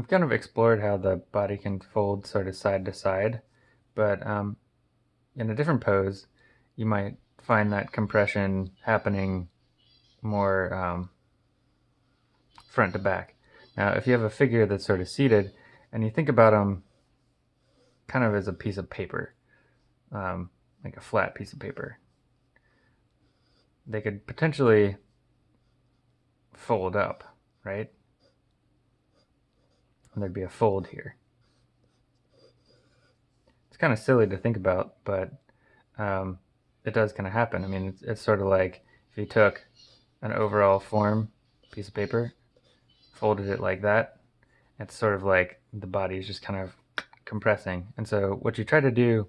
we've kind of explored how the body can fold sort of side to side, but um, in a different pose, you might find that compression happening more um, front to back. Now, if you have a figure that's sort of seated, and you think about them kind of as a piece of paper, um, like a flat piece of paper, they could potentially fold up, right? And there'd be a fold here. It's kind of silly to think about, but um, it does kind of happen. I mean, it's, it's sort of like if you took an overall form piece of paper, folded it like that, it's sort of like the body is just kind of compressing. And so what you try to do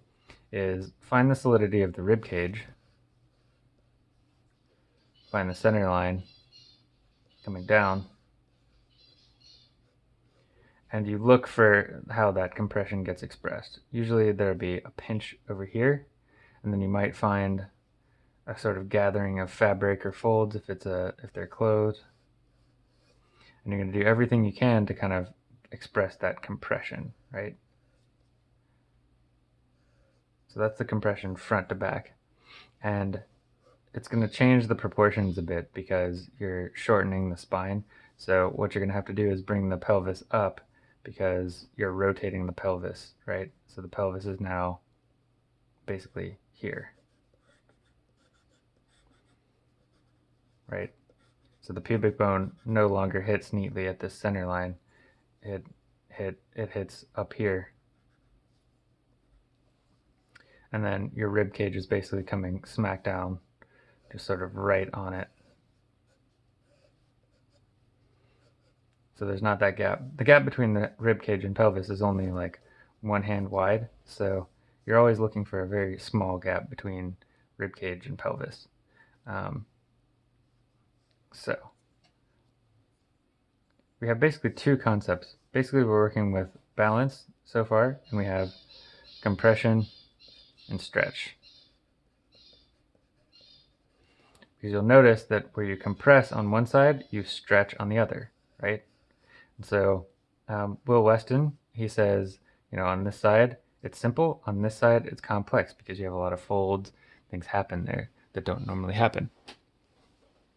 is find the solidity of the rib cage, find the center line coming down, and you look for how that compression gets expressed. Usually there'll be a pinch over here, and then you might find a sort of gathering of fabric or folds if it's a if they're closed. And you're going to do everything you can to kind of express that compression, right? So that's the compression front to back. And it's going to change the proportions a bit because you're shortening the spine. So what you're going to have to do is bring the pelvis up because you're rotating the pelvis, right? So the pelvis is now basically here. Right? So the pubic bone no longer hits neatly at this center line. It hit it hits up here. And then your rib cage is basically coming smack down just sort of right on it. So there's not that gap. The gap between the rib cage and pelvis is only like one hand wide. So you're always looking for a very small gap between rib cage and pelvis. Um, so we have basically two concepts. Basically we're working with balance so far and we have compression and stretch. Because you'll notice that where you compress on one side, you stretch on the other, right? So um, Will Weston, he says, you know, on this side, it's simple. On this side, it's complex because you have a lot of folds. Things happen there that don't normally happen.